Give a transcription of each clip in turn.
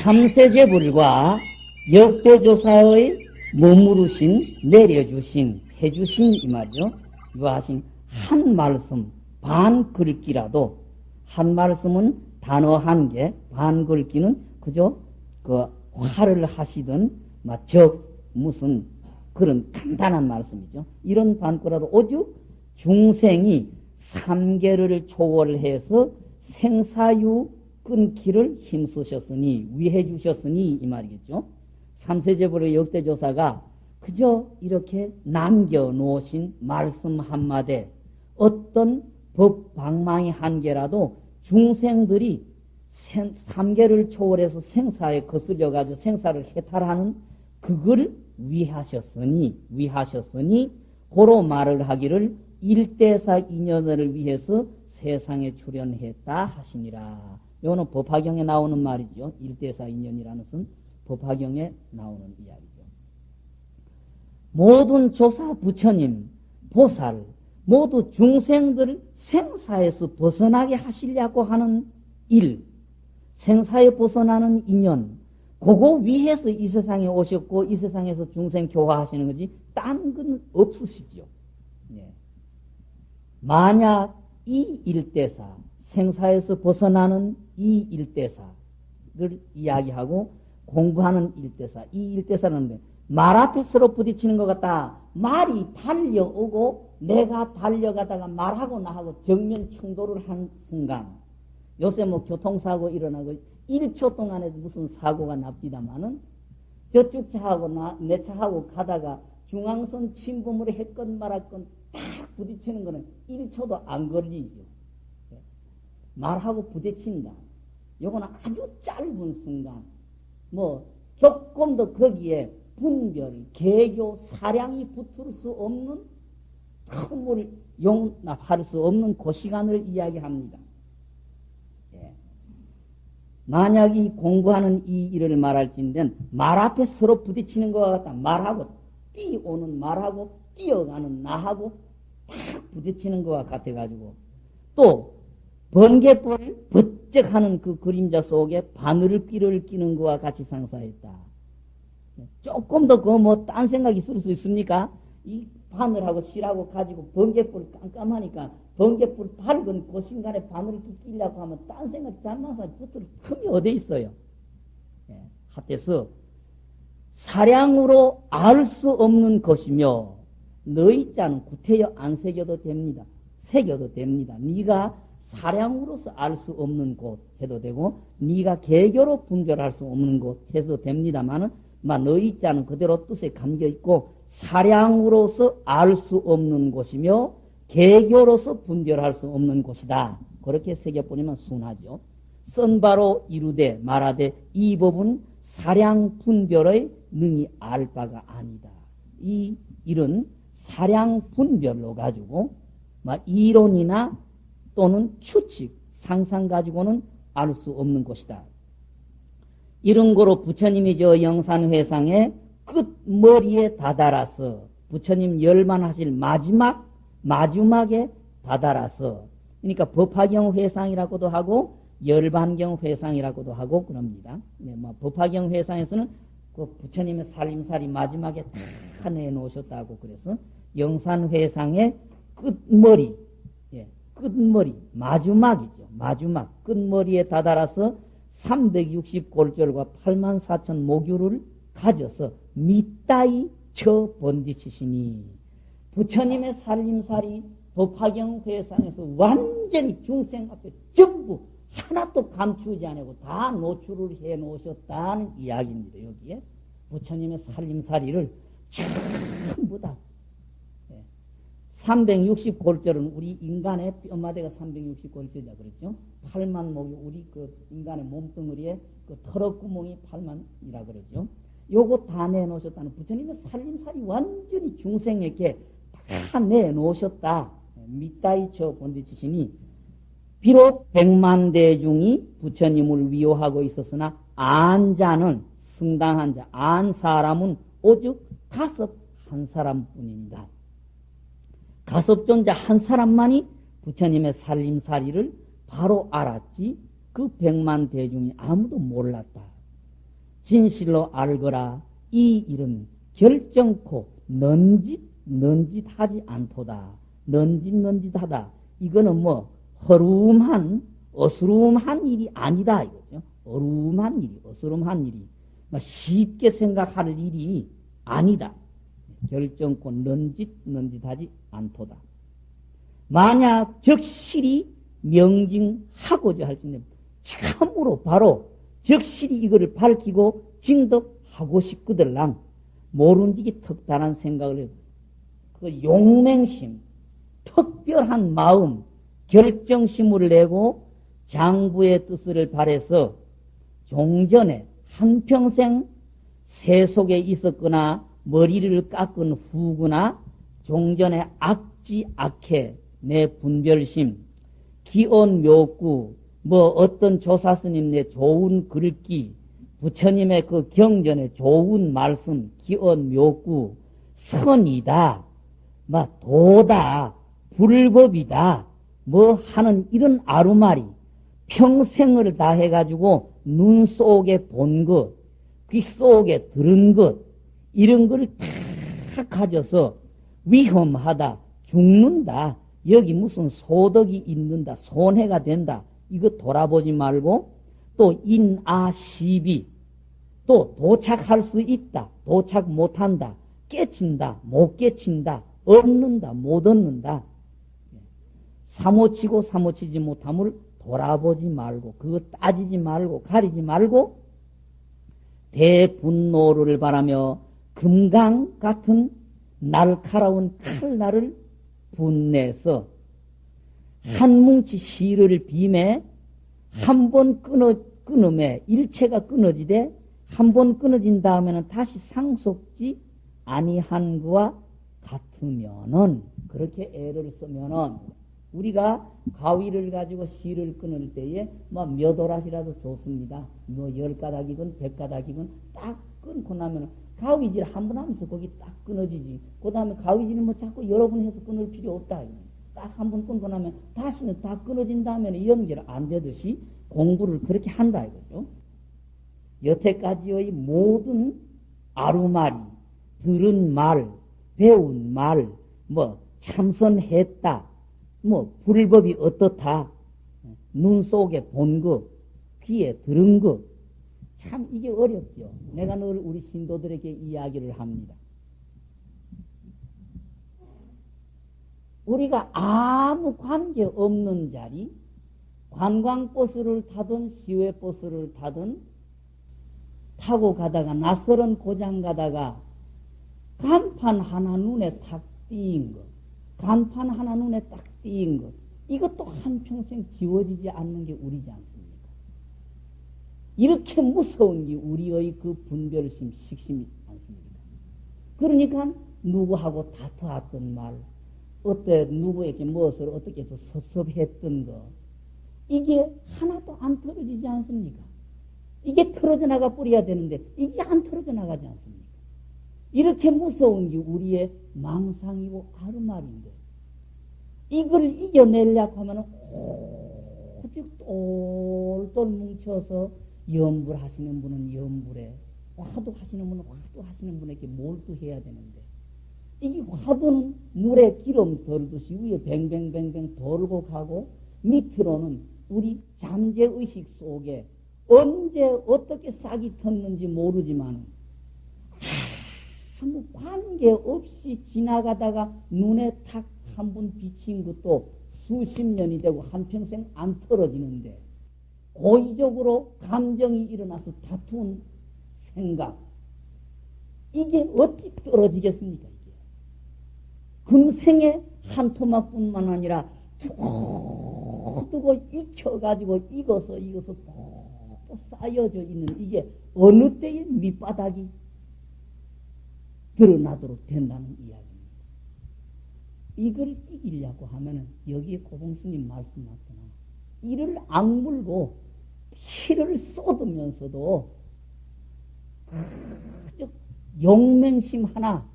삼세제 불과 역대조사의 머무르신, 내려주신, 해주신 이 말이죠. 유하신 한 말씀, 반 글귀라도 한 말씀은 단어 한 개, 반 글귀는 그저 그 화를 하시던 적 무슨 그런 간단한 말씀이죠. 이런 반구라도 오죽 중생이 삼계를 초월해서 생사유 끊기를 힘쓰셨으니 위해 주셨으니 이 말이겠죠. 삼세제불의 역대조사가 그저 이렇게 남겨놓으신 말씀 한마디 어떤 법 방망이 한 개라도 중생들이 삼계를 초월해서 생사에 거슬려 가지고 생사를 해탈하는 그걸 위하셨으니 위하셨으니 고로 말을 하기를 일대사 인연을 위해서 세상에 출연했다 하시니라. 이거는 법화경에 나오는 말이죠. 일대사 인연이라는 것은 법화경에 나오는 이야기죠. 모든 조사 부처님, 보살, 모두 중생들 생사에서 벗어나게 하시려고 하는 일, 생사에 벗어나는 인연, 그거 위해서 이 세상에 오셨고 이 세상에서 중생 교화하시는 거지 딴 건 없으시죠. 네. 만약 이 일대사, 생사에서 벗어나는 이 일대사를 이야기하고 공부하는 일대사, 이 일대사는 말 앞에 서로 부딪히는 것 같다. 말이 달려오고 내가 달려가다가 말하고 나하고 정면 충돌을 한 순간 요새 뭐 교통사고 일어나고 1초 동안에 무슨 사고가 납디다마는 저쪽 차하고 나, 내 차하고 가다가 중앙선 침범을 했건 말았건 딱 부딪히는 거는 1초도 안 걸리죠. 말하고 부딪힌다. 요거는 아주 짧은 순간, 뭐, 조금 더 거기에 분별, 개교, 사량이 붙을 수 없는 틈을 용납할 수 없는 그 시간을 이야기합니다. 예. 만약 이 공부하는 이 일을 말할진된 말 앞에 서로 부딪히는 것과 같다. 말하고 뛰어오는 말하고 뛰어가는 나하고 딱 부딪히는 것과 같아가지고 또 번개불 번쩍 하는 그 그림자 속에 바늘을 끼는 것과 같이 상사했다. 조금 더 그 뭐 딴 생각 있을 수 있습니까? 이 바늘하고 실하고 가지고 번개불 깜깜하니까 번개불 밝은 그 순간에 바늘을 끼려고 하면 딴 생각 잘나서 붙을 틈이 어디 있어요? 예, 하태서 사량으로 알 수 없는 것이며 너희 자는 구태여 안 새겨도 됩니다. 새겨도 됩니다. 네가 사량으로서 알 수 없는 곳 해도 되고 네가 개교로 분별할 수 없는 곳 해도 됩니다만은 너희 자는 그대로 뜻에 감겨 있고 사량으로서 알 수 없는 곳이며 개교로서 분별할 수 없는 곳이다. 그렇게 새겨보내면 순하죠. 선바로 이루되 말하되 이 법은 사량 분별의 능히 알 바가 아니다. 이 일은 사량 분별로 가지고 이론이나 또는 추측, 상상 가지고는 알 수 없는 것이다. 이런 거로 부처님이 저 영산회상의 끝머리에 다다라서 부처님 열만하실 마지막, 마지막에 다다라서 그러니까 법화경 회상이라고도 하고 열반경 회상이라고도 하고 그럽니다. 네, 뭐 법화경 회상에서는 그 부처님의 살림살이 마지막에 다 내놓으셨다고 그래서 영산 회상의 끝머리 끝머리, 마지막이죠. 마지막, 끝머리에 다다라서 360골절과 8만 4천 모규를 가져서 밑다이 쳐 번디치시니 부처님의 살림살이 법화경 회상에서 완전히 중생 앞에 전부 하나도 감추지 않고 다 노출을 해 놓으셨다는 이야기입니다. 여기에 부처님의 살림살이를 전부 다 360골절은 우리 인간의 뼈마대가 360골절이다 그랬죠. 8만 목이 우리 그 인간의 몸뚱어리에 그 털어구멍이 8만이라 그러죠. 요거 다 내놓으셨다는 부처님의 살림살이 완전히 중생에게 다 내놓으셨다. 밑다이 쳐 본디치시니 비록 백만 대중이 부처님을 위호하고 있었으나 안자는 승당한 자, 안 사람은 오직 가섭 한 사람뿐입니다. 가섭존자 한 사람만이 부처님의 살림살이를 바로 알았지 그 백만 대중이 아무도 몰랐다. 진실로 알거라 이 일은 결정코 넌짓 넌짓하지 않도다. 넌짓 넌짓하다. 이거는 뭐 허름한 어스름한 일이 아니다 이거죠. 어rum한 일이 어스름한 일이 뭐 쉽게 생각할 일이 아니다. 결정코 넌짓 넌짓하지 않도다. 만약 적실히 명징하고자 할 수 있는 참으로 바로 적실히 이거를 밝히고 증득하고 싶거들랑 모른지기 특단한 생각을 해요. 그 용맹심, 특별한 마음, 결정심을 내고 장부의 뜻을 발해서 종전에 한평생 세속에 있었거나 머리를 깎은 후구나 종전에 악지 악해 내 분별심 기온 묘구 뭐 어떤 조사 스님 내 좋은 글귀 부처님의 그 경전의 좋은 말씀 기온 묘구 선이다 막 도다 불법이다 뭐 하는 이런 아루말이 평생을 다 해가지고 눈 속에 본 것, 귀 속에 들은 것, 이런 걸 다 가져서 위험하다, 죽는다, 여기 무슨 소덕이 있는다, 손해가 된다, 이거 돌아보지 말고 또 인아시비, 또 도착할 수 있다, 도착 못한다, 깨친다, 못 깨친다, 얻는다, 못 얻는다. 사모치고 사모치지 못함을 돌아보지 말고 그거 따지지 말고 가리지 말고 대분노를 바라며 금강 같은 날카로운 칼날을 분내서 한 뭉치 시를 빔에 한 번 끊어 끊음에 일체가 끊어지되 한 번 끊어진 다음에는 다시 상속지 아니한 거와 같으면은 그렇게 애를 쓰면은 우리가 가위를 가지고 실을 끊을 때에 뭐몇 오라시라도 좋습니다. 뭐 열 가닥이건 백 가닥이건 딱 끊고 나면 가위질 한 번 하면서 거기 딱 끊어지지. 그 다음에 가위질은 뭐 자꾸 여러 번 해서 끊을 필요 없다. 딱 한 번 끊고 나면 다시는 다 끊어진 다음에는 연결 안 되듯이 공부를 그렇게 한다 이거죠. 여태까지의 모든 아루말이 들은 말, 배운 말, 뭐 참선했다, 뭐 불법이 어떻다, 눈 속에 본 것, 귀에 들은 것, 참 이게 어렵죠. 내가 늘 우리 신도들에게 이야기를 합니다. 우리가 아무 관계 없는 자리, 관광버스를 타든 시외버스를 타든 타고 가다가 낯설은 고장 가다가 간판 하나 눈에 탁 띄인 것, 간판 하나 눈에 딱 띄인 것, 이것도 한평생 지워지지 않는 게 우리지 않습니까? 이렇게 무서운 게 우리의 그 분별심, 식심이 않습니까? 그러니까 누구하고 다투었던 말, 어때 누구에게 무엇을 어떻게 해서 섭섭했던 거, 이게 하나도 안 틀어지지 않습니까? 이게 틀어져 나가 뿌려야 되는데 이게 안 틀어져 나가지 않습니까? 이렇게 무서운 게 우리의 망상이고 아르말인데 이걸 이겨내려고 하면 오직 똘똘 뭉쳐서 염불 하시는 분은 염불에 화두 하시는 분은 화두 하시는 분에게 몰두해야 되는데 이 화두는 물에 기름 덜듯이 위에 뱅뱅뱅뱅 돌고 가고 밑으로는 우리 잠재의식 속에 언제 어떻게 싹이 텄는지 모르지만 아무 관계 없이 지나가다가 눈에 탁 한 번 비친 것도 수십 년이 되고 한평생 안 털어지는데 고의적으로 감정이 일어나서 다투는 생각 이게 어찌 떨어지겠습니까? 이게 금생에 한 토막뿐만 아니라 툭 두고 익혀가지고 익어서 익어서 또 쌓여져 있는 이게 어느 때에 밑바닥이 드러나도록 된다는 이야기입니다. 이걸 이기려고 하면은 여기에 고봉스님 말씀 맞구나. 이를 악물고 피를 쏟으면서도 그저 용맹심 하나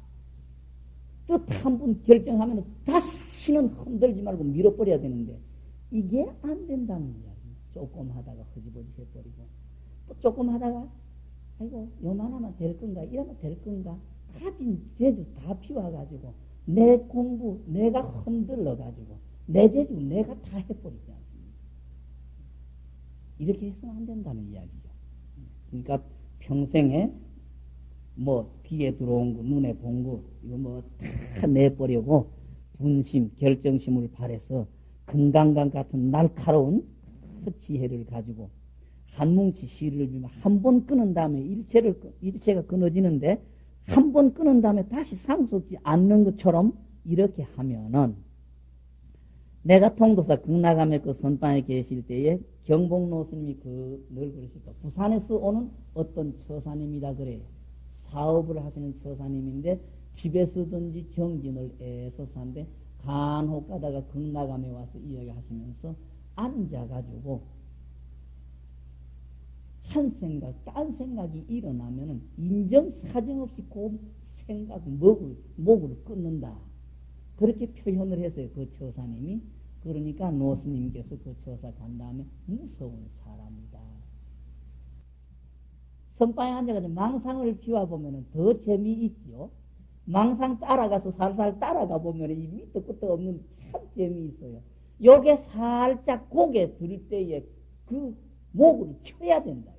뜻한번 결정하면 다시는 흔들지 말고 밀어버려야 되는데 이게 안 된다는 이야기. 조금 하다가 허지버지 해버리고 또 조금 하다가 아이고 요만하면 될 건가 이러면 될 건가 가진 재주 다 비워가지고 내 공부 내가 흔들러가지고 내 재주 내가 다 해버리지 않습니까? 이렇게 해서는 안 된다는 이야기죠. 그러니까 평생에 뭐 귀에 들어온 거 눈에 본 거 이거 뭐 다 내버리고 분심 결정심을 발해서 금강강 같은 날카로운 그 지혜를 가지고 한 뭉치 주면 한번 끊은 다음에 일체를 일체가 끊어지는데 한 번 끊은 다음에 다시 상속지 않는 것처럼 이렇게 하면은 내가 통도사 극락암의 그 선방에 계실 때에 경복노 스님이 그 늘 그러실까 부산에서 오는 어떤 처사님이다 그래. 사업을 하시는 처사님인데 집에서든지 정진을 애서 산데 간혹 가다가 극락암에 와서 이야기하시면서 앉아가지고 한 생각, 딴 생각이 일어나면은 인정 사정 없이 그 생각, 목을, 목을 끊는다. 그렇게 표현을 했어요. 그 처사님이. 그러니까 노스님께서 그 처사 간 다음에 무서운 사람이다. 선방에 앉아가지고 망상을 피워보면 더 재미있지요. 망상 따라가서 살살 따라가 보면 이 밑도 끝도 없는 참 재미있어요. 요게 살짝 고개 들 때에 그 목을 쳐야 된다.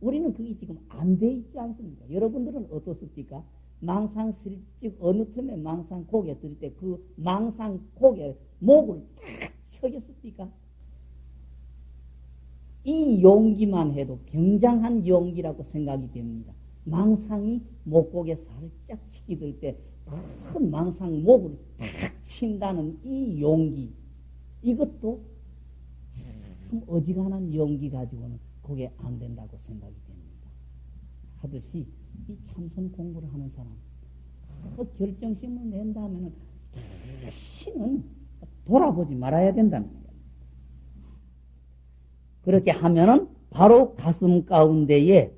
우리는 그게 지금 안 돼 있지 않습니까? 여러분들은 어떻습니까? 망상 슬쩍 어느 틈에 망상 고개 들 때 그 망상 고개 목을 딱 쳐겠습니까? 이 용기만 해도 굉장한 용기라고 생각이 됩니다. 망상이 목곡에 살짝 치기 들 때 큰 망상 목을 탁 친다는 이 용기 이것도 참 어지간한 용기 가지고는 그게 안 된다고 생각이 됩니다. 하듯이 이 참선 공부를 하는 사람 그 결정심을 낸다면은 다시는 돌아보지 말아야 된다는 거예요. 그렇게 하면은 바로 가슴 가운데에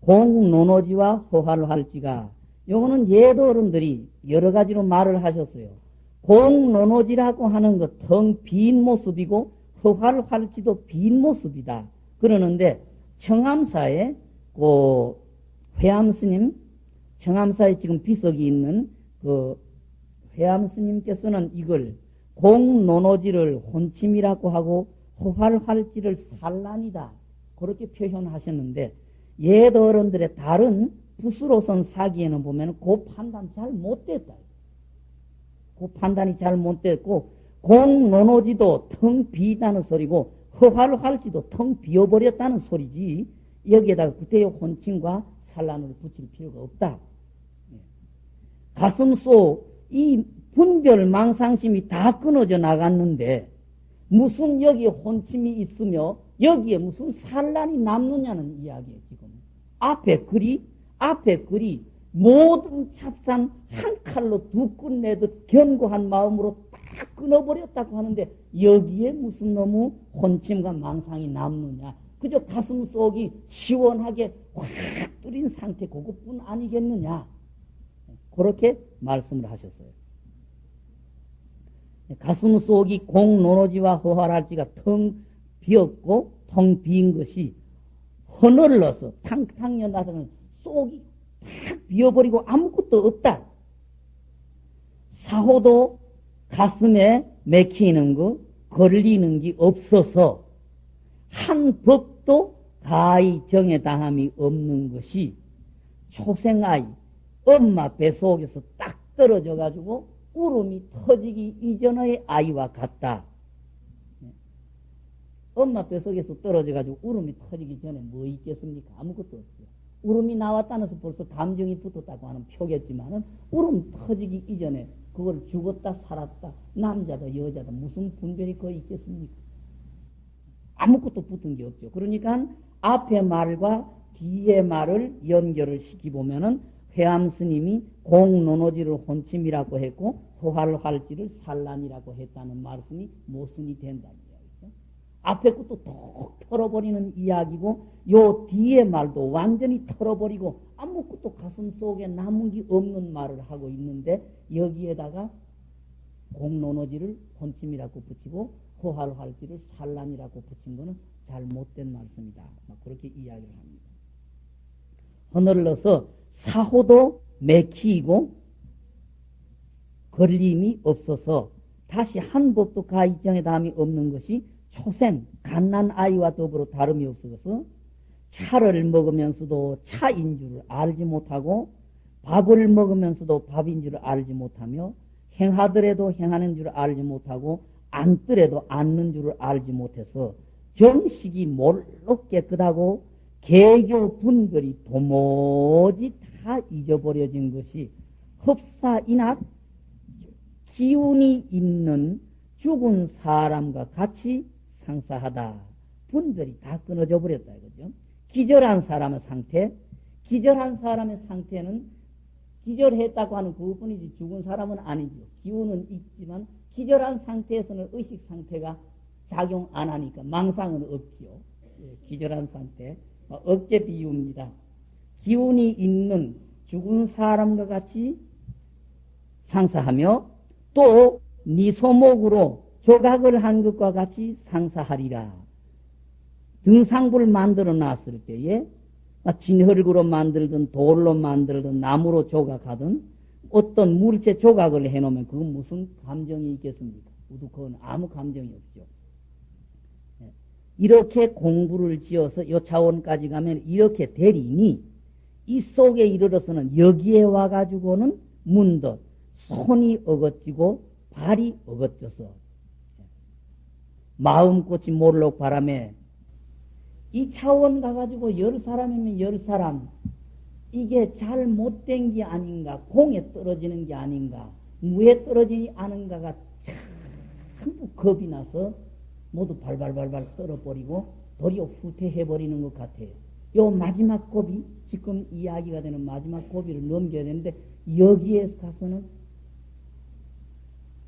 공노노지와 허화를 할지가 요거는 예도 어른들이 여러 가지로 말을 하셨어요. 공노노지라고 하는 것 텅 빈 모습이고 허화를 할지도 빈 모습이다. 그러는데 청암사에 그 회암 스님 청암사에 지금 비석이 있는 그 회암 스님께서는 이걸 공노노지를 혼침이라고 하고 허활할지를 산란이다. 그렇게 표현하셨는데 옛 어른들의 다른 붓으로선 사기에는 보면 그 판단 잘 못됐다. 그 판단이 잘 못됐고 공노노지도 텅 비다는 소리고 허화를 할지도 텅 비어버렸다는 소리지 여기에다가 그때의 혼침과 산란을 붙일 필요가 없다. 예. 가슴 속 이 분별 망상심이 다 끊어져 나갔는데 무슨 여기에 혼침이 있으며 여기에 무슨 산란이 남느냐는 이야기예요 지금. 앞에 글이 앞에 글이 모든 찹산 한 칼로 두 끝내듯 견고한 마음으로 딱 끊어버렸다고 하는데 여기에 무슨 너무 혼침과 망상이 남느냐. 그저 가슴 속이 시원하게 확 뚫린 상태 그것뿐 아니겠느냐. 그렇게 말씀을 하셨어요. 가슴 속이 공노노지와 허활할지가 텅 비었고 텅빈 것이 허늘러서 탕탕 연다서는 속이 탁 비어버리고 아무것도 없다. 사호도 가슴에 맥히는 거, 걸리는 게 없어서 한 법도 가히 정에 당함이 없는 것이 초생아이 엄마 뱃속에서 딱 떨어져 가지고 울음이 터지기 이전의 아이와 같다. 엄마 뱃속에서 떨어져 가지고 울음이 터지기 전에 뭐 있겠습니까? 아무것도 없죠. 울음이 나왔다는 서 벌써 감정이 붙었다고 하는 표겠지만은 울음 터지기 이전에 그걸 죽었다 살았다 남자도 여자도 무슨 분별이 거의 있겠습니까? 아무것도 붙은 게 없죠. 그러니까 앞에 말과 뒤에 말을 연결을 시키보면은 회암 스님이 공노노지를 혼침이라고 했고 호화를 할지를 산란이라고 했다는 말씀이 모순이 된다는 이야기죠. 앞에 것도 톡 털어버리는 이야기고 요 뒤에 말도 완전히 털어버리고 아무것도 가슴 속에 남은 게 없는 말을 하고 있는데 여기에다가 공론어지를 혼침이라고 붙이고 호할할지를 산란이라고 붙인 것은 잘 못된 말씀이다. 그렇게 이야기를 합니다. 허늘러서 사호도 맥히고 걸림이 없어서 다시 한 법도 가이정에 담이 없는 것이 초생, 갓난 아이와 더불어 다름이 없어서 차를 먹으면서도 차인 줄 알지 못하고 밥을 먹으면서도 밥인 줄 알지 못하며 행하더라도 행하는 줄 알지 못하고 앉더라도 앉는 줄 알지 못해서 정식이 몰록 깨끗하고 개교 분들이 도무지 다 잊어버려진 것이 흡사인학 기운이 있는 죽은 사람과 같이 상사하다. 분들이 다 끊어져 버렸다 이거죠. 기절한 사람의 상태, 기절한 사람의 상태는 기절했다고 하는 그뿐이지 죽은 사람은 아니죠. 기운은 있지만 기절한 상태에서는 의식 상태가 작용 안 하니까 망상은 없지요. 예, 기절한 상태. 어, 어깨 비유입니다. 기운이 있는 죽은 사람과 같이 상사하며 또 네 소목으로 조각을 한 것과 같이 상사하리라. 등상부를 만들어 놨을 때에 진흙으로 만들든 돌로 만들든 나무로 조각하든 어떤 물체 조각을 해놓으면 그건 무슨 감정이 있겠습니까? 우두 그건 아무 감정이 없죠. 예. 이렇게 공부를 지어서 요 차원까지 가면 이렇게 되리니 이 속에 이르러서는 여기에 와가지고는 문득 손이 어긋지고 발이 어긋져서 마음꽃이 몰록 바람에 이 차원 가가지고 열 사람이면 열 사람 이게 잘 못된 게 아닌가 공에 떨어지는 게 아닌가 무에 떨어지지 않은가가 전부 겁이 나서 모두 발발발발 떨어버리고 도리어 후퇴해버리는 것 같아요. 요 마지막 고비 지금 이야기가 되는 마지막 고비를 넘겨야 되는데 여기에 가서는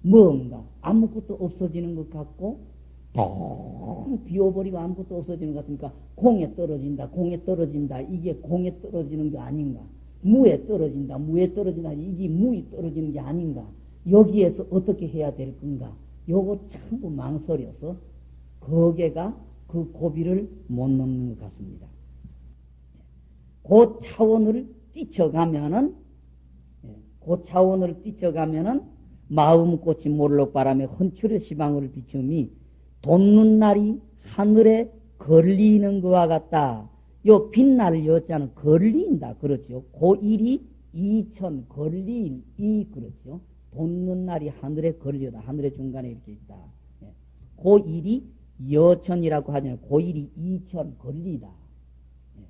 뭔가 아무것도 없어지는 것 같고 텅 비워버리고 아무것도 없어지는 것 같으니까 공에 떨어진다, 공에 떨어진다. 이게 공에 떨어지는 게 아닌가. 무에 떨어진다, 무에 떨어진다. 이게 무에 떨어지는 게 아닌가. 여기에서 어떻게 해야 될 건가. 요거 전부 망설여서 거기가 그 고비를 못 넘는 것 같습니다. 그 차원을 뛰쳐가면은, 예, 그 차원을 뛰쳐가면은 마음꽃이 몰록바람에 헌출의 시방을 비춤이 돋는 날이 하늘에 걸리는 것과 같다. 요 빛날 여자는 걸린다. 그렇죠. 고일이 이천 걸린 이 그렇죠. 돋는 날이 하늘에 걸려다. 하늘의 중간에 이렇게 있다. 예. 고일이 여천이라고 하잖아요. 고일이 이천 걸리다. 예.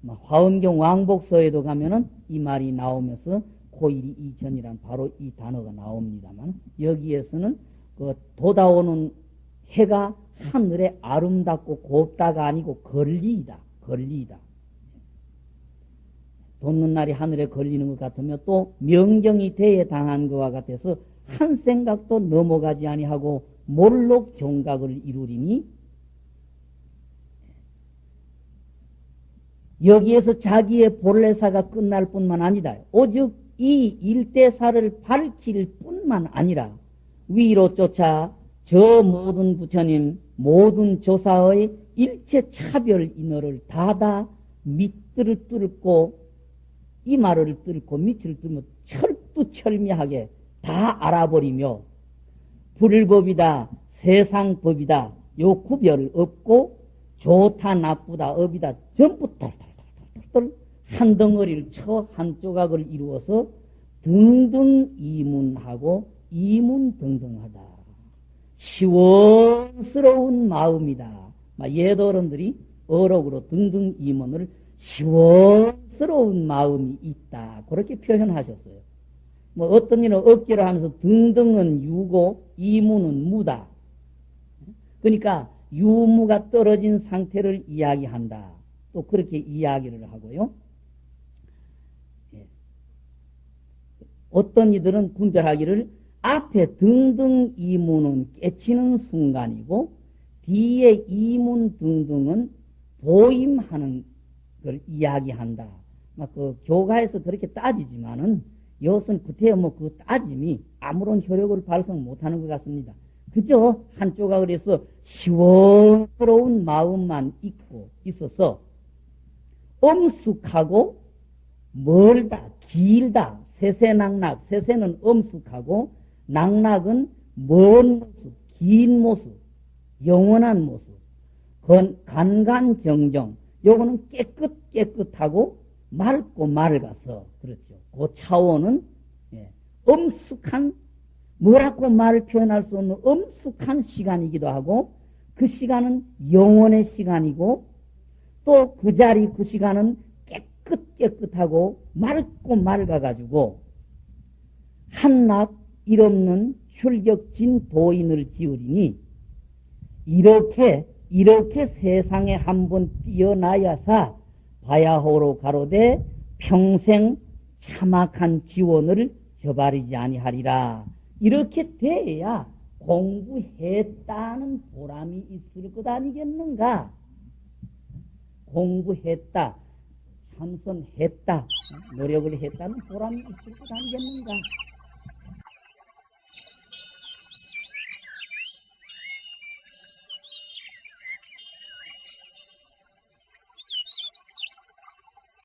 뭐 화엄경 왕복서에도 가면은 이 말이 나오면서 고일이 이천이란 바로 이 단어가 나옵니다만 여기에서는 그 돋아오는 해가 하늘에 아름답고 곱다가 아니고 걸리다, 걸리다. 돋는 날이 하늘에 걸리는 것 같으면 또 명경이 대에 당한 것과 같아서 한 생각도 넘어가지 아니하고 몰록 정각을 이루리니 여기에서 자기의 본래사가 끝날 뿐만 아니다. 오직 이 일대사를 밝힐 뿐만 아니라 위로 쫓아 저 모든 부처님, 모든 조사의 일체 차별 인어를 다다 밑들을 뚫고 이마를 뚫고 밑을 뚫으면 철두철미하게 다 알아버리며 불법이다, 세상법이다, 요 구별 없고 좋다, 나쁘다, 업이다, 전부 털털털털털 한 덩어리를 쳐 한 조각을 이루어서 등등 이문하고 이문등등하다. 시원스러운 마음이다. 예도어른들이 어록으로 등등 이문을 시원스러운 마음이 있다. 그렇게 표현하셨어요. 뭐 어떤 일은 억지로 하면서 등등은 유고 이문은 무다. 그러니까 유무가 떨어진 상태를 이야기한다. 또 그렇게 이야기를 하고요. 어떤 이들은 분별하기를 앞에 등등 이문은 깨치는 순간이고 뒤에 이문 등등은 보임하는 걸 이야기한다. 막 그 교가에서 그렇게 따지지만은 이것은 그때 뭐그 따짐이 아무런 효력을 발성 못하는 것 같습니다. 그저 한쪽가 그래서 시원스러운 마음만 있고 있어서 엄숙하고 멀다, 길다, 세세낙낙, 세세는 엄숙하고 낙낙은 먼 모습, 긴 모습, 영원한 모습, 건, 간간정정, 요거는 깨끗 깨끗하고 맑고 맑아서 그렇죠. 그 차원은 예, 엄숙한 뭐라고 말을 표현할 수 없는 엄숙한 시간이기도 하고 그 시간은 영원의 시간이고 또 그 자리 그 시간은 깨끗 깨끗하고 맑고 맑아가지고 한낱 일 없는 출격진 도인을 지으리니 이렇게 이렇게 세상에 한 번 뛰어나야사 바야호로 가로되 평생 참악한 지원을 저바리지 아니하리라. 이렇게 돼야 공부했다는 보람이 있을 것 아니겠는가? 공부했다, 참선했다, 노력을 했다는 보람이 있을 것 아니겠는가?